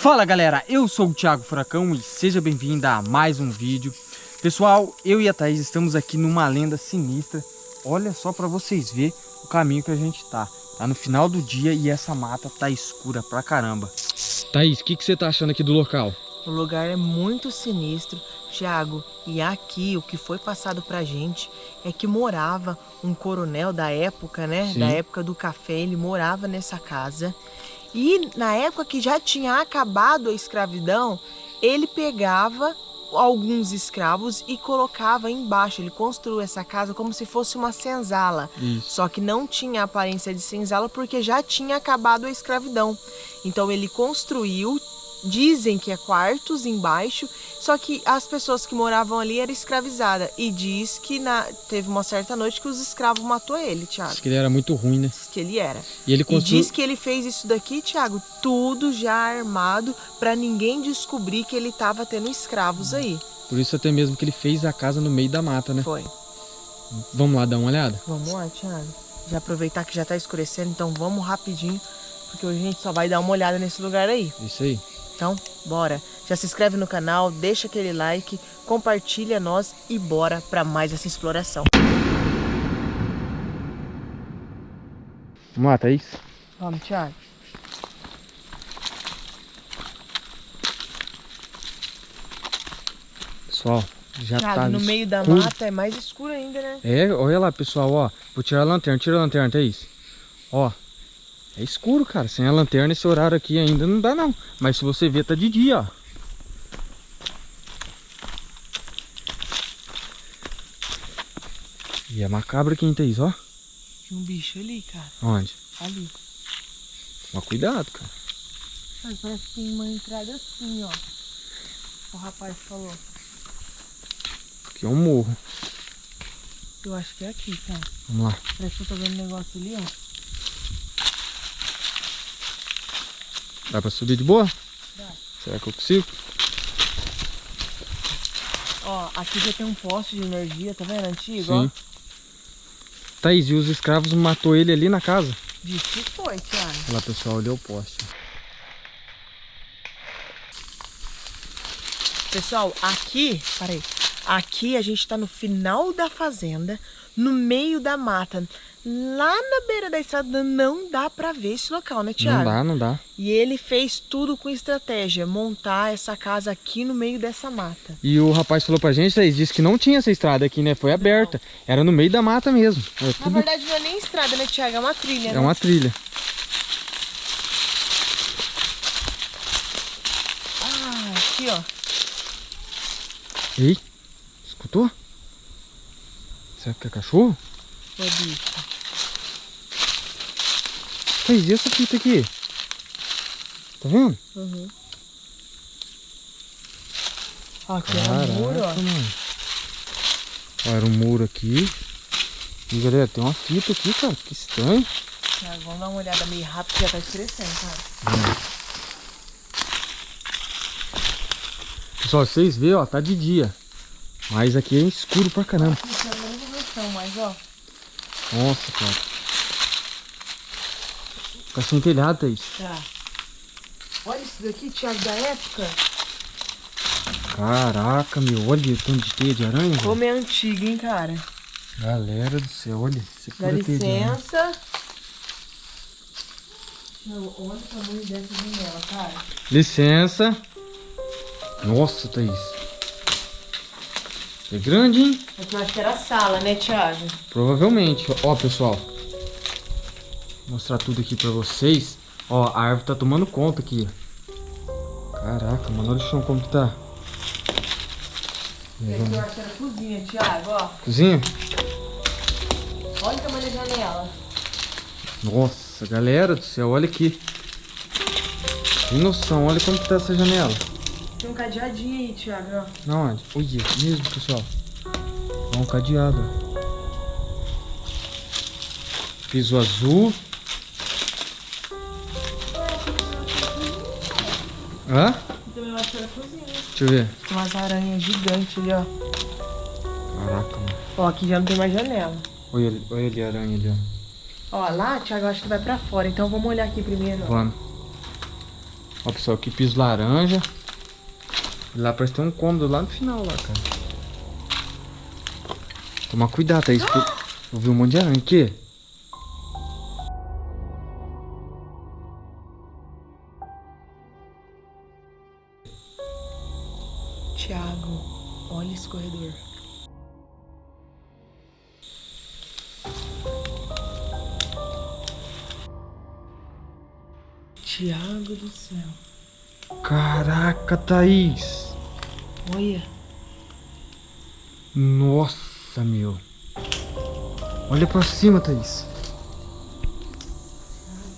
Fala galera, eu sou o Thiago Furacão e seja bem-vindo a mais um vídeo. Pessoal, eu e a Thaís estamos aqui numa lenda sinistra. Olha só para vocês verem o caminho que a gente tá. Tá no final do dia e essa mata tá escura pra caramba. Thaís, o que, que você tá achando aqui do local? O lugar é muito sinistro, Thiago. E aqui o que foi passado pra gente é que morava um coronel da época, né? Sim. Da época do café, ele morava nessa casa. E na época que já tinha acabado a escravidão, ele pegava alguns escravos e colocava embaixo. Ele construiu essa casa como se fosse uma senzala. Isso. Só que não tinha aparência de senzala porque já tinha acabado a escravidão. Então ele construiu, dizem que é quartos embaixo, só que as pessoas que moravam ali eram escravizadas. E diz que na, teve uma certa noite que os escravos matou ele, Thiago. Acho que ele era muito ruim, né? Diz que ele era. E ele E construiu... diz que ele fez isso daqui, Thiago, tudo já armado para ninguém descobrir que ele estava tendo escravos aí. Por isso até mesmo que ele fez a casa no meio da mata, né? Foi. Vamos lá dar uma olhada? Vamos lá, Thiago. Já aproveitar que já tá escurecendo, então vamos rapidinho, porque hoje a gente só vai dar uma olhada nesse lugar aí. Isso aí. Então, bora. Já se inscreve no canal, deixa aquele like, compartilha nós e bora para mais essa exploração. Vamos lá, Thaís. Vamos, Thiago. Pessoal, já Thiago, tá no meio da escuro. mata é mais escuro ainda, né? É, olha lá, pessoal, ó. Vou tirar a lanterna, tira a lanterna, Thaís. Ó, é escuro, cara. Sem a lanterna, esse horário aqui ainda não dá, não. Mas se você ver, tá de dia, ó. E é macabro aqui, hein, Thaís, ó. Tinha um bicho ali, cara. Onde? Ali. Mas cuidado, cara. Mas parece que tem uma entrada assim, ó. O rapaz falou. Aqui é um morro. Eu acho que é aqui, cara. Vamos lá. Parece que eu tô vendo um negócio ali, ó. Dá pra subir de boa? Dá. Será que eu consigo? Ó, aqui já tem um poste de energia, tá vendo? Antigo, Sim. Thaís, e os escravos matou ele ali na casa? ó. Diz que foi, Thiago. Olha lá, pessoal, olha o poste. Pessoal, aqui, peraí. Aqui a gente tá no final da fazenda, no meio da mata. Lá na beira da estrada não dá pra ver esse local, né, Thiago? Não dá, não dá. E ele fez tudo com estratégia, montar essa casa aqui no meio dessa mata. E o rapaz falou pra gente, Thaís, disse que não tinha essa estrada aqui, né? Foi aberta. Era no meio da mata mesmo. Era Na tudo... verdade não é nem estrada, né, Thiago? É uma trilha, É né? uma trilha. Ah, aqui, ó. Ei, escutou? Será que é cachorro? Ô, bicho. E essa fita aqui? Tá vendo? Uhum. Aqui é Caraca, um muro, ó. mano. Ó, era um muro aqui. E galera, tem uma fita aqui, cara. Que estranho. Thiago, vamos dar uma olhada meio rápido que já tá escurecendo, cara. Pessoal, vocês veem, ó, tá de dia. Mas aqui é escuro pra caramba. Mas, ó. Nossa, cara. Tá sem telhado, Thaís. Tá. Olha isso daqui, Thiago, da época. Caraca, meu. Olha o tanto de teia de aranha. Como é antigo, hein, cara. Galera do céu, olha. É Dá licença. Olha o tamanho dessa janela, cara. Licença. Nossa, Thaís. É grande, hein? Aqui eu acho que era a sala, né, Thiago? Provavelmente. Ó, pessoal. Mostrar tudo aqui pra vocês. Ó, a árvore tá tomando conta aqui. Caraca, mano, olha o chão como que tá. E aqui eu acho que era a cozinha, Thiago, ó. Cozinha? Olha o tamanho da janela. Nossa, galera do céu, olha aqui. Tem noção, olha como que tá essa janela. Tem um cadeadinho aí, Thiago, ó. Na onde? Olha, mesmo, pessoal. Ó, um cadeado. ó. Piso azul. Hã? Também eu acho que era cozinha. Deixa eu ver. Tem umas aranhas gigantes ali, ó. Caraca, mano. Ó, aqui já não tem mais janela. Olha, ali- olha ali a aranha ali, ó. Ó, lá, Thiago, eu acho que vai pra fora. Então vamos olhar aqui primeiro. Vamos. Ó, pessoal, aqui piso laranja. Lá parece ter um cômodo lá no final, lá, cara. Tomar cuidado, Thaís. porque Eu vi um monte de aranha. Aqui. Tiago, olha esse corredor. Tiago do céu. Caraca, Thaís. Olha. Nossa, meu. Olha pra cima, Thaís.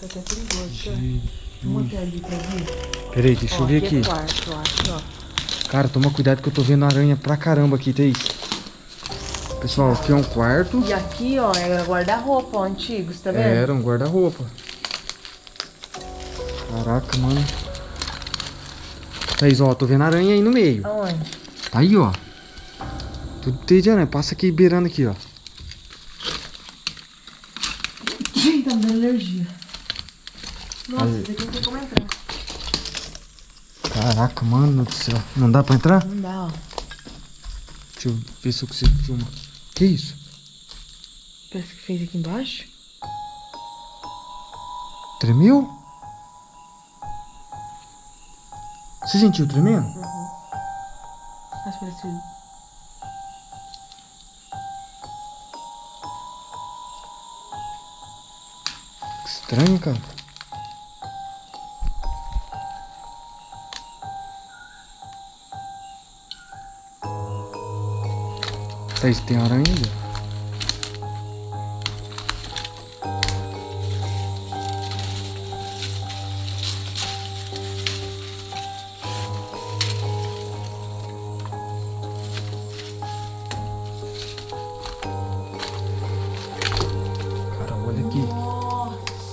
Tá até perigoso. Tiago. Vamos até ali pra ver. Peraí, deixa eu Ó, ver É aqui. quarto, eu acho, ó. Cara, toma cuidado que eu tô vendo aranha pra caramba aqui, Thaís. Pessoal, aqui é um quarto. E aqui, ó, era guarda-roupa, ó, antigo, você tá vendo? Era um guarda-roupa. Caraca, mano. Thaís, ó, tô vendo aranha aí no meio. Aonde? Tá aí, ó. Tudo tem de aranha. Passa aqui beirando aqui, ó. Ih, tá me dando alergia. Nossa, esse aqui não tem como entrar. Caraca, mano do céu. Não dá pra entrar? Não dá, ó. Deixa eu ver se eu consigo filmar. Que isso? Parece que fez aqui embaixo. Tremeu? Você sentiu tremendo? Mas parece... Que estranho, cara.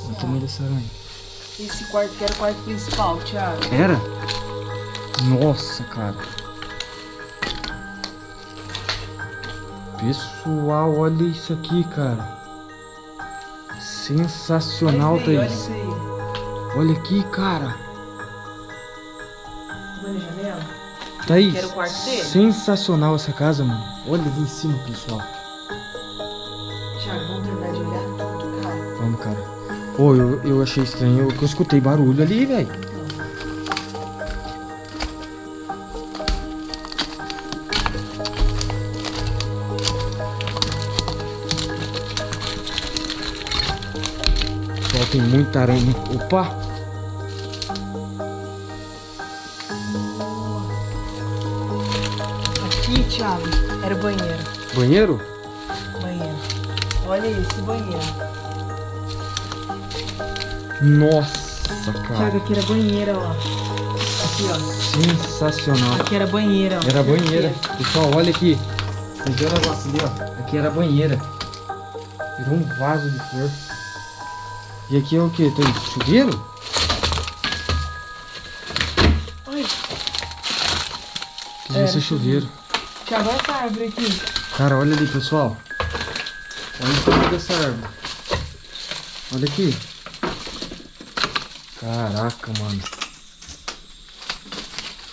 O tamanho dessa aranha. Esse quarto que era o quarto principal, Thiago. Era? Nossa, cara. Pessoal, olha isso aqui, cara. Sensacional, olha aí, olha Thaís. Olha aqui, cara. Vendo a janela? Thaís, sensacional essa casa, mano. Olha ali em cima, pessoal. Thiago, vamos terminar de olhar tudo, cara. Vamos, cara. Pô, eu, eu achei estranho que eu escutei barulho ali, velho. Tem muita aranha. Opa! Aqui, Thiago, era o banheiro. Banheiro? Banheiro. Olha esse banheiro. Nossa, Thiago, cara. aqui era banheira, ó. Aqui, ó. Sensacional. Aqui era banheira, ó. Era banheira. Pessoal, olha aqui. Vocês viram o negócio ali, ó? Aqui era banheira. Virou um vaso de flor. E aqui é o que? Tem chuveiro? Olha, Que devia ser chuveiro. Thiago, olha essa árvore aqui. Cara, olha ali, pessoal. Olha o tamanho dessa árvore. Olha aqui. Caraca, mano.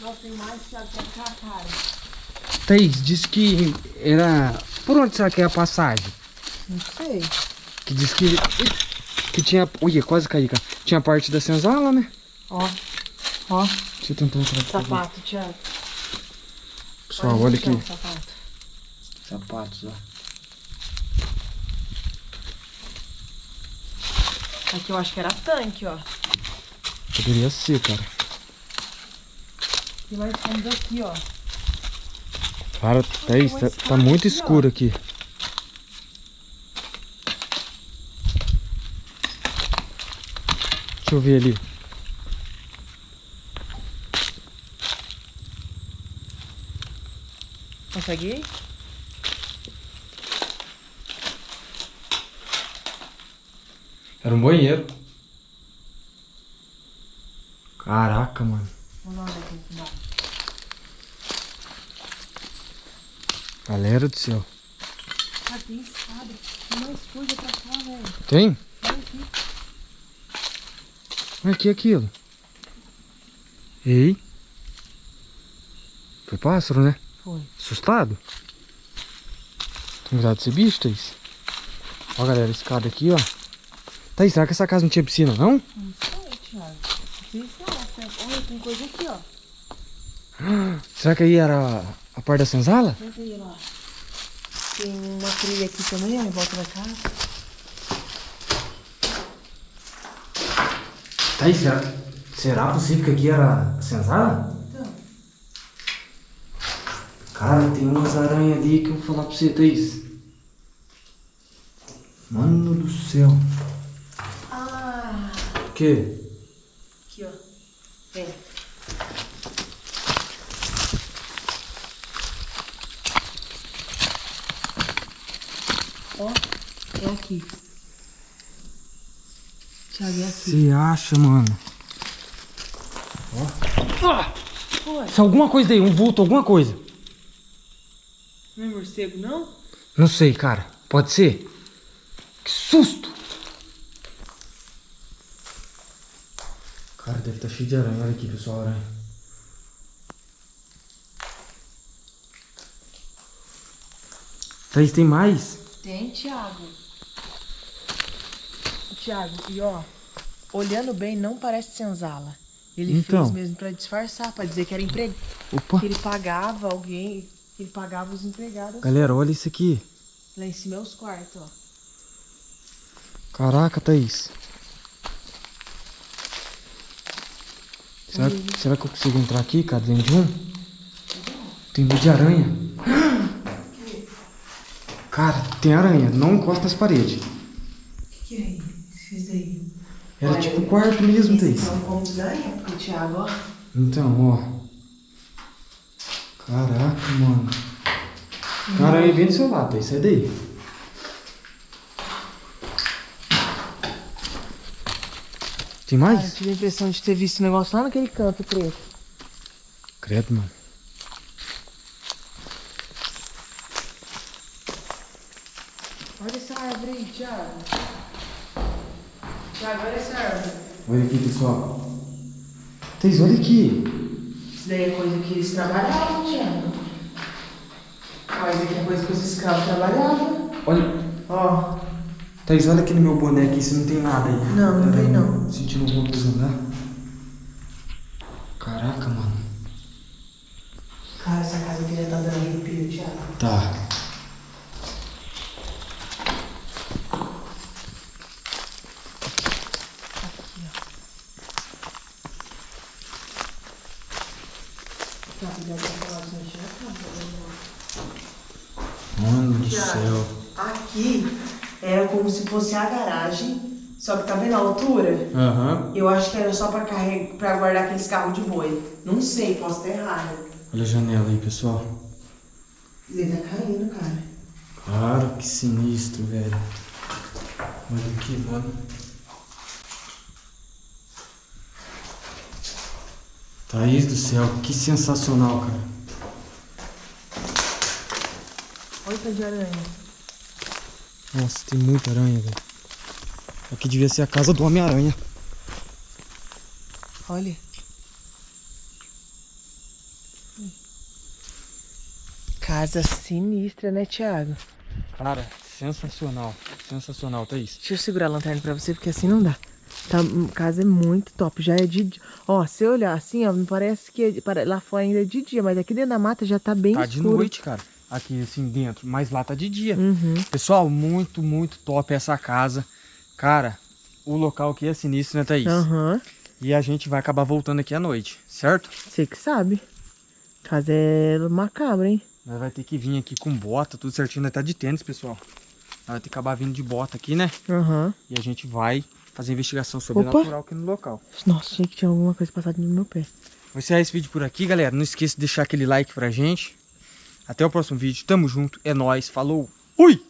Nossa, tem mais, Thiago, pra cá, cara. Thaís, disse que era... Por onde será que é a passagem? Não sei. Que disse que... Que tinha... Ui, quase caí, cara. Tinha parte da senzala, né? Ó, ó, Deixa eu tentar entrar aqui. sapato, Thiago. Pessoal, olha então, aqui. sapato. Sapatos, ó. Aqui eu acho que era tanque, ó. Poderia ser, cara. E nós fomos aqui, ó. Cara, Thaís, tá, tá muito escuro aqui. Deixa eu ver ali. Consegue ir? Era um banheiro. Caraca, mano. É. Galera do céu. Ah, tem. Tem pra cá, velho. Tem? Olha aqui. Olha aqui aquilo. Ei. Foi pássaro, né? Foi. Assustado? Tem cuidado desse bicho, Thaís? Ó, galera, esse cara aqui, ó. Thaís, será que essa casa não tinha piscina, não? Não sei, Thiago. Sabe? Olha, tem coisa aqui, ó. Será que aí era a parte da senzala? Tem uma trilha aqui também, ó, em volta da casa. Thaís, será, será possível que aqui era a senzala? Então. Cara, tem umas aranhas ali que eu vou falar pra você, Thaís. Mano do céu. Ah, O quê? aqui, ó. Vem. Ó, é aqui. Thiago, é aqui. Você acha, mano? Foi. Se alguma coisa aí, um vulto, alguma coisa. Não é morcego, não? Não sei, cara. Pode ser? Que susto! Cara, deve estar cheio de aranha. Olha aqui, pessoal, aranha. Thaís, tem mais? Tem, Thiago. Thiago, e ó, olhando bem, não parece senzala. Ele Então. fez mesmo pra disfarçar, pra dizer que era emprego. Opa! Que ele pagava alguém, que ele pagava os empregados. Galera, olha isso aqui. Lá em cima é os quartos, ó. Caraca, Thaís. Será, será que eu consigo entrar aqui, cara, dentro de um? Tem medo de aranha. Cara, tem aranha. Não encosta nas paredes. O que, que é isso aí? Era Olha, tipo um quarto mesmo, Thaís. Então, como ganha, porque o Thiago, ó. Então, ó. Caraca, mano. Tem aranha vem do seu lado, Thaís. Sai daí. Tem Cara, eu mais? tive a impressão de ter visto o negócio lá naquele canto preto. Credo, mano. Olha essa árvore aí, Thiago. Thiago, olha essa árvore. Olha aqui, pessoal. Thaís, olha aqui. Isso daí é coisa que eles trabalhavam, Thiago. Ó, isso aqui é coisa que os escravos trabalhavam. Olha. Ó, Thaís, olha aqui no meu boné aqui, se não tem nada aí. Não, não tem aí, não. Sentindo alguma coisa lá. Caraca, mano. cara, essa casa aqui já tá dando arrepio, Thiago. Tá. Tá, já tá falando assim, já tá. Mano do Tiago. céu. Aqui era como se fosse a garagem, só que tá vendo a altura? Aham. Eu acho que era só pra, carregar, pra guardar aqueles carros de boi. Não sei, posso estar errado. Olha a janela aí, pessoal. Ele tá caindo, cara. Cara, que sinistro, velho. Olha aqui, mano. Thaís do céu, que sensacional, cara. Olha de aranha. Nossa, tem muita aranha, velho. Aqui devia ser a casa do Homem-Aranha. Olha. Casa sinistra, né, Thiago? Cara, sensacional. Sensacional, Thaís. Deixa eu segurar a lanterna pra você, porque assim não dá. Tá, a casa é muito top. Já é de. Ó, se eu olhar assim, ó, me parece que é- lá fora ainda é de dia, mas aqui dentro da mata já tá bem Tá de escuro. noite, cara. Aqui, assim, dentro. Mas lá tá de dia. Uhum. Pessoal, muito, muito top essa casa. Cara, o local aqui é sinistro, né, Thaís? Aham. E a gente vai acabar voltando aqui à noite, certo? Você que sabe. Casa é macabra, hein? Nós vai ter que vir aqui com bota, tudo certinho. Nós tá de tênis, pessoal. Nós vai ter que acabar vindo de bota aqui, né? Aham. E a gente vai fazer investigação sobrenatural aqui no local. Nossa, achei que tinha alguma coisa passada no meu pé. Vou encerrar esse vídeo por aqui, galera. Não esqueça de deixar aquele like pra gente. Até o próximo vídeo. Tamo junto. É nóis. Falou. Fui!